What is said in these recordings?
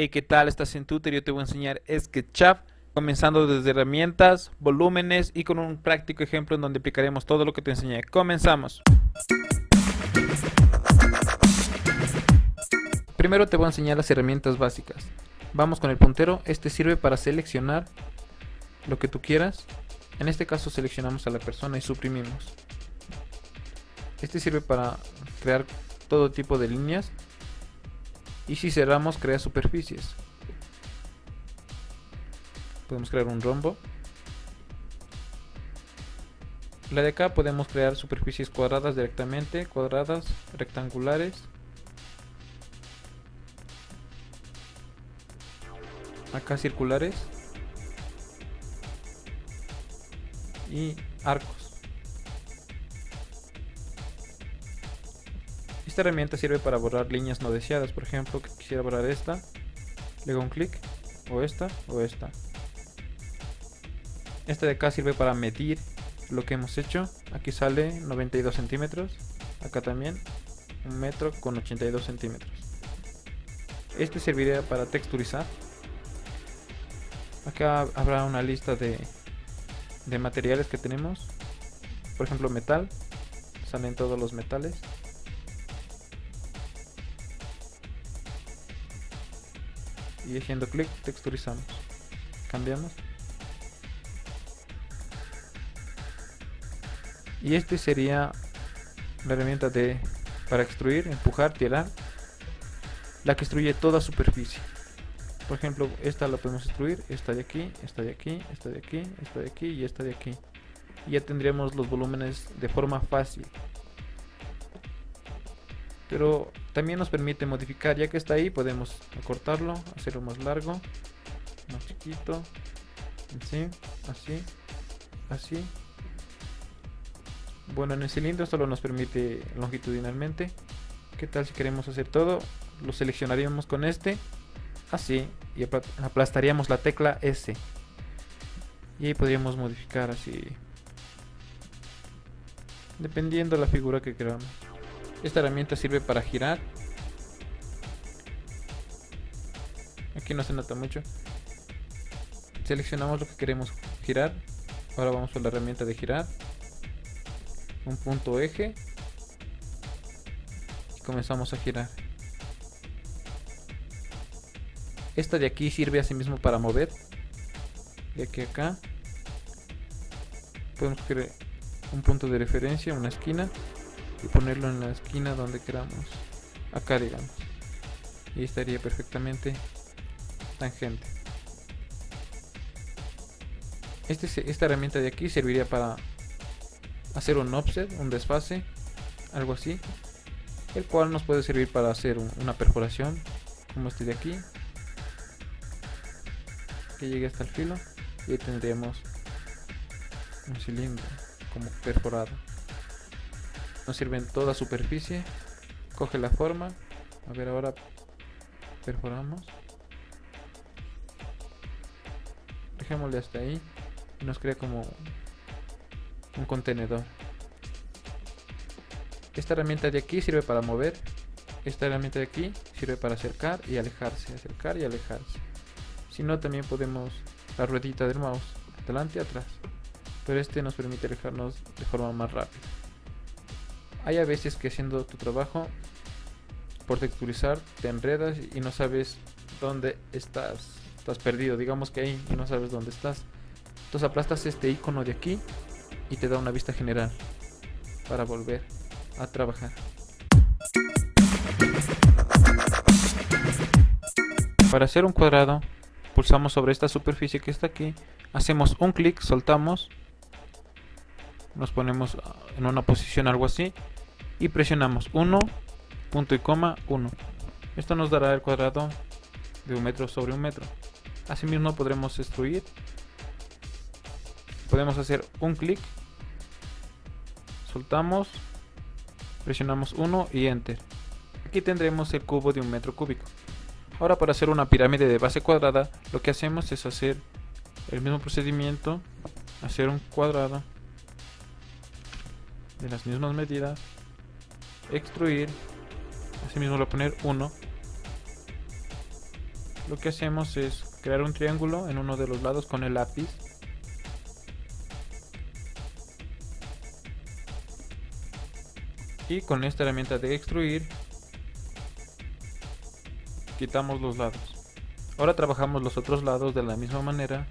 Hey, ¿qué tal? Estás en Tutor. Yo te voy a enseñar SketchUp, comenzando desde herramientas, volúmenes y con un práctico ejemplo en donde aplicaremos todo lo que te enseñé. Comenzamos. Primero te voy a enseñar las herramientas básicas. Vamos con el puntero. Este sirve para seleccionar lo que tú quieras. En este caso seleccionamos a la persona y suprimimos. Este sirve para crear todo tipo de líneas y si cerramos crea superficies. Podemos crear un rombo. La de acá podemos crear superficies cuadradas directamente cuadradas rectangulares. Acá circulares. Y arcos Esta herramienta sirve para borrar líneas no deseadas. Por ejemplo, quisiera borrar esta, le hago un clic, o esta, o esta. Esta de acá sirve para medir lo que hemos hecho. Aquí sale 92 centímetros. Acá también, un metro con 82 centímetros. Este serviría para texturizar. Acá habrá una lista de, de materiales que tenemos. Por ejemplo, metal. Salen todos los metales. Y haciendo clic texturizamos cambiamos. Y este sería la herramienta de para extruir, empujar, tirar la que extruye toda superficie. Por ejemplo esta la podemos extruir, esta de aquí, esta de aquí, esta de aquí, esta de aquí y esta de aquí. Y ya tendríamos los volúmenes de forma fácil pero también nos permite modificar ya que está ahí podemos acortarlo hacerlo más largo más chiquito así así así. Bueno en el cilindro solo nos permite longitudinalmente. Qué tal si queremos hacer todo lo seleccionaríamos con este así y aplastaríamos la tecla S. Y ahí podríamos modificar así dependiendo de la figura que queramos esta herramienta sirve para girar. Aquí no se nota mucho. Seleccionamos lo que queremos girar. Ahora vamos a la herramienta de girar. Un punto eje. Y comenzamos a girar. Esta de aquí sirve asimismo para mover. De aquí a acá. Podemos crear un punto de referencia, una esquina y ponerlo en la esquina donde queramos. Acá digamos. Y estaría perfectamente tangente. Este, esta herramienta de aquí serviría para hacer un offset, un desfase algo así el cual nos puede servir para hacer una perforación como este de aquí que llegue hasta el filo y ahí tendríamos un cilindro como perforado nos sirve en toda superficie. Coge la forma. A ver ahora perforamos. Dejémosle hasta ahí. Y nos crea como un contenedor. Esta herramienta de aquí sirve para mover. Esta herramienta de aquí sirve para acercar y alejarse acercar y alejarse. Si no también podemos la ruedita del mouse adelante y atrás. Pero este nos permite alejarnos de forma más rápida hay a veces que haciendo tu trabajo por texturizar te enredas y no sabes dónde estás. Estás perdido, digamos que ahí y no sabes dónde estás. Entonces aplastas este icono de aquí y te da una vista general para volver a trabajar. Para hacer un cuadrado, pulsamos sobre esta superficie que está aquí, hacemos un clic, soltamos, nos ponemos en una posición algo así y presionamos 1, punto y coma, 1. Esto nos dará el cuadrado de un metro sobre un metro. Asimismo podremos extruir. Podemos hacer un clic. Soltamos. Presionamos 1 y enter. Aquí tendremos el cubo de un metro cúbico. Ahora para hacer una pirámide de base cuadrada, lo que hacemos es hacer el mismo procedimiento. Hacer un cuadrado de las mismas medidas extruir. Asimismo le voy a poner 1 lo que hacemos es crear un triángulo en uno de los lados con el lápiz. Y con esta herramienta de extruir quitamos los lados. Ahora trabajamos los otros lados de la misma manera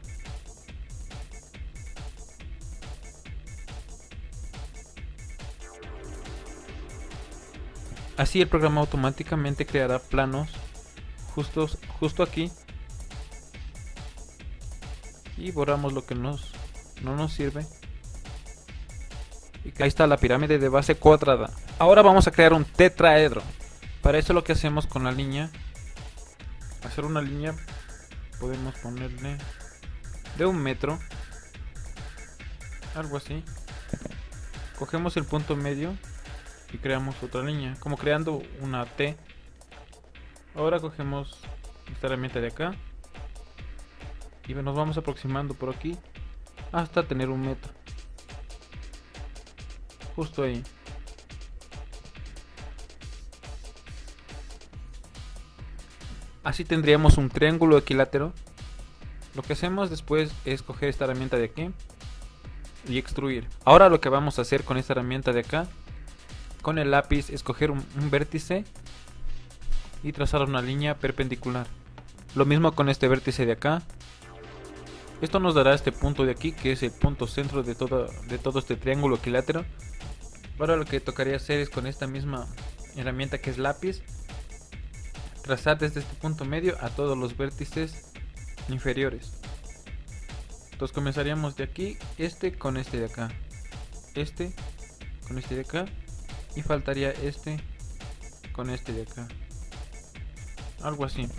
así el programa automáticamente creará planos justos, justo aquí. Y borramos lo que no nos sirve. Y ahí está la pirámide de base cuadrada. Ahora vamos a crear un tetraedro. Para eso lo que hacemos con la línea hacer una línea podemos ponerle de un metro algo así. Cogemos el punto medio creamos otra línea como creando una T Ahora cogemos esta herramienta de acá y nos vamos aproximando por aquí hasta tener un metro. Justo ahí. Así tendríamos un triángulo equilátero. Lo que hacemos después es coger esta herramienta de aquí y extruir. Ahora lo que vamos a hacer con esta herramienta de acá, con el lápiz, es coger un, un vértice y trazar una línea perpendicular. Lo mismo con este vértice de acá. Esto nos dará este punto de aquí, que es el punto centro de todo, de todo este triángulo equilátero. Ahora lo que tocaría hacer es con esta misma herramienta que es lápiz, trazar desde este punto medio a todos los vértices inferiores. Entonces comenzaríamos de aquí, este con este de acá, este con este de acá y faltaría este con este de acá. Algo así.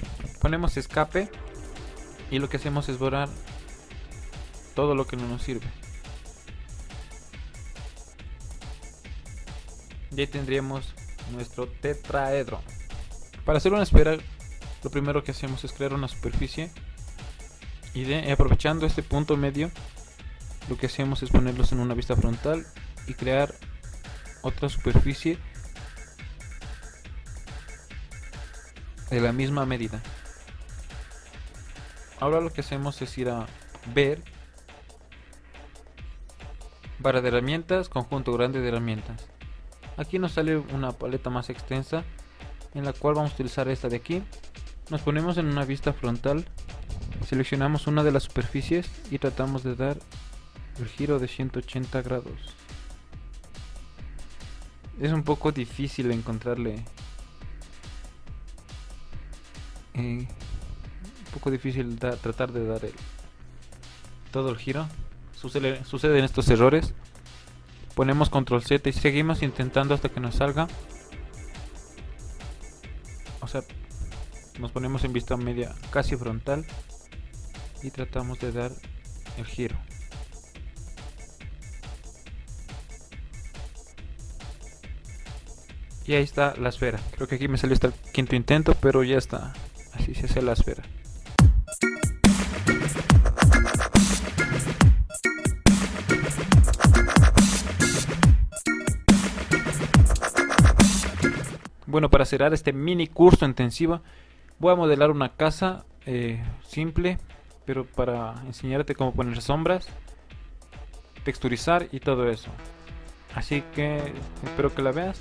Ponemos escape y lo que hacemos es borrar todo lo que no nos sirve. Y ahí tendríamos nuestro tetraedro. Para hacer una esfera lo primero que hacemos es crear una superficie y de, aprovechando este punto medio lo que hacemos es ponerlos en una vista frontal y crear otra superficie de la misma medida. Ahora lo que hacemos es ir a ver barra de herramientas, conjunto grande de herramientas. Aquí nos sale una paleta más extensa en la cual vamos a utilizar esta de aquí. Nos ponemos en una vista frontal, seleccionamos una de las superficies y tratamos de dar el giro de 180 grados. Es un poco difícil encontrarle un poco difícil tratar de dar el, todo el giro. Sucede, suceden estos errores. Ponemos control Z y seguimos intentando hasta que nos salga. O sea, nos ponemos en vista media casi frontal y tratamos de dar el giro. Y ahí está la esfera. Creo que aquí me salió hasta el quinto intento, pero ya está. Así se hace la esfera. Bueno, para cerrar este mini curso intensivo, voy a modelar una casa eh, simple, pero para enseñarte cómo poner sombras, texturizar y todo eso. Así que espero que la veas.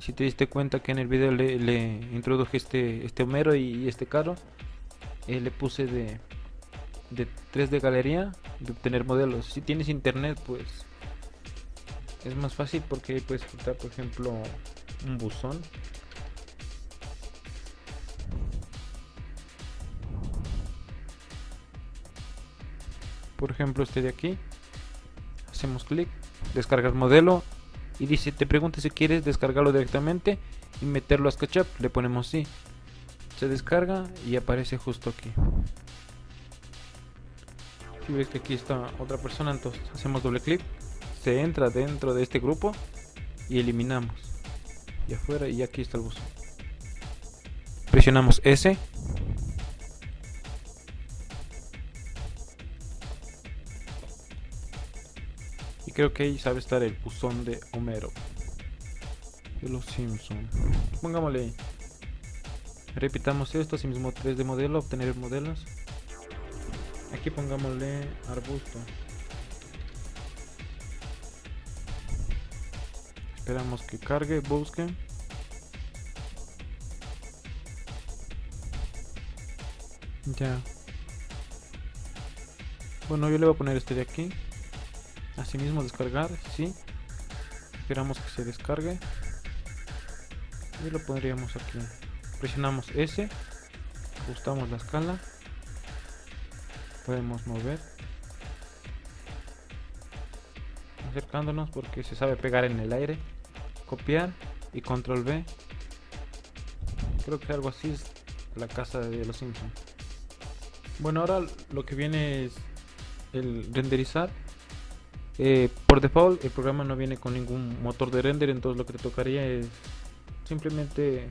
Si te diste cuenta que en el video le, introduje este, este Homero y, este carro, eh, le puse de, de 3D galería, de obtener modelos. Si tienes internet, pues es más fácil porque puedes quitar, por ejemplo, un buzón. Por ejemplo, este de aquí. Hacemos clic, descargar modelo y dice, te pregunta si quieres descargarlo directamente y meterlo a SketchUp. Le ponemos sí. Se descarga y aparece justo aquí. Si ves que aquí está otra persona, entonces hacemos doble clic, se entra dentro de este grupo y eliminamos. Y afuera y aquí está el buzón. Presionamos S. Y creo que ahí sabe estar el buzón de Homero. De los Simpson. Pongámosle. Repitamos esto, así mismo 3 de modelo, obtener modelos. Aquí pongámosle arbusto. Esperamos que cargue, busque. Ya. Bueno, yo le voy a poner este de aquí. Asimismo descargar, sí. Esperamos que se descargue. Y lo pondríamos aquí. Presionamos S. Ajustamos la escala podemos mover acercándonos porque se sabe pegar en el aire copiar y control B creo que algo así es la casa de los Simpsons bueno ahora lo que viene es el renderizar eh, por default el programa no viene con ningún motor de render entonces lo que te tocaría es simplemente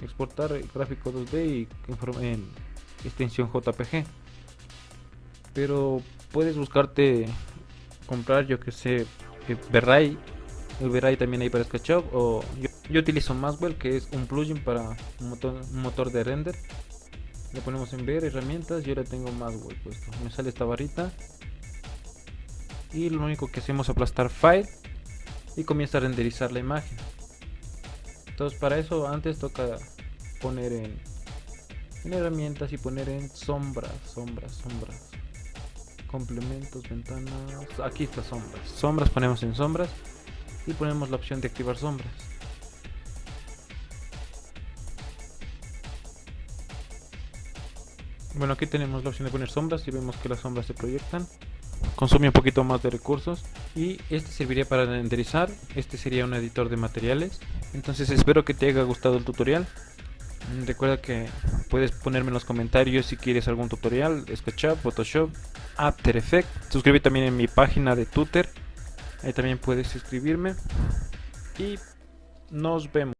exportar el gráfico 2D y en extensión JPG pero puedes buscarte comprar yo que sé Verray el Verray también hay para SketchUp o yo, utilizo Maxwell que es un plugin para un motor, de render. Le ponemos en ver herramientas yo le tengo Maxwell puesto. Me sale esta barrita y lo único que hacemos es aplastar file y comienza a renderizar la imagen. Entonces para eso antes toca poner en, en herramientas y poner en sombras sombras sombras. Complementos, ventanas, aquí está sombras, sombras ponemos en sombras y ponemos la opción de activar sombras. Bueno aquí tenemos la opción de poner sombras y vemos que las sombras se proyectan consume un poquito más de recursos y este serviría para renderizar este sería un editor de materiales entonces espero que te haya gustado el tutorial recuerda que puedes ponerme en los comentarios si quieres algún tutorial SketchUp, Photoshop After Effects. Suscríbete también en mi página de Twitter. Ahí también puedes escribirme. Y nos vemos.